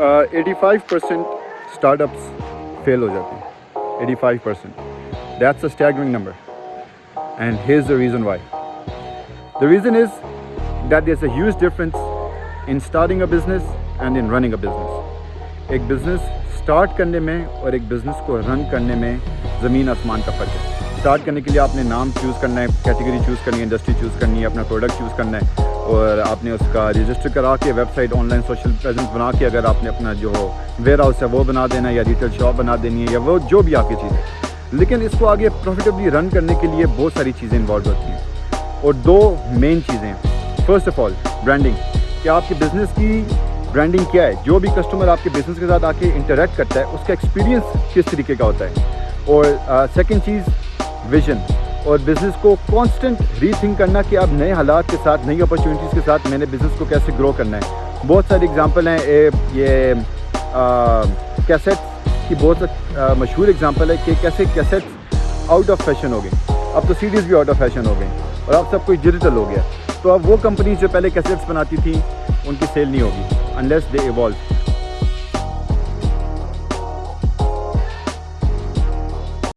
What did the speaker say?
Eighty five percent startups fail हो जाते हैं. Eighty five percent that's a number and has the reason why the reason is that a huge difference in starting a business and in running a business. एक business start करने में और एक business को run करने में ज़मीन आसमान का फ़र्क है. स्टार्ट करने के लिए आपने नाम चूज़ करना है कैटेगरी चूज़ करनी है इंडस्ट्री चूज़ करनी है, अपना प्रोडक्ट चूज़ करना है, और आपने उसका रजिस्टर करा के वेबसाइट ऑनलाइन सोशल प्रेजेंस बना के अगर आपने अपना जो वेयर हाउस है वो बना देना है या रिटेल शॉप बना देनी है या वो जो भी आपकी चीज़ है। लेकिन इसको आगे प्रॉफिटेबली रन करने के लिए बहुत सारी चीज़ें इन्वॉल्व होती हैं। और दो मेन चीज़ें फ़र्स्ट ऑफ़ ऑल ब्रांडिंग कि आपके बिज़नेस की ब्रांडिंग क्या है? जो भी कस्टमर आपके बिज़नेस के साथ आके इंटरेक्ट करता है, उसका एक्सपीरियंस किस तरीके का होता है? और सेकंड चीज़ विजन और बिज़नेस को कांस्टेंट रीथिंक करना कि अब नए हालात के साथ नई अपॉर्चुनिटीज़ के साथ मैंने बिज़नेस को कैसे ग्रो करना है। बहुत सारे एग्जांपल हैं ए, ये कैसेट की बहुत मशहूर एग्जांपल है कि कैसे कैसेट आउट ऑफ़ फ़ैशन हो गए। अब तो सीडीज़ भी आउट ऑफ़ फ़ैशन हो गई और अब सब कुछ डिजिटल हो गया। तो अब वो कंपनीज़ जो पहले कैसेट्स बनाती थी उनकी सेल नहीं होगी अनलेस दे इवॉल्व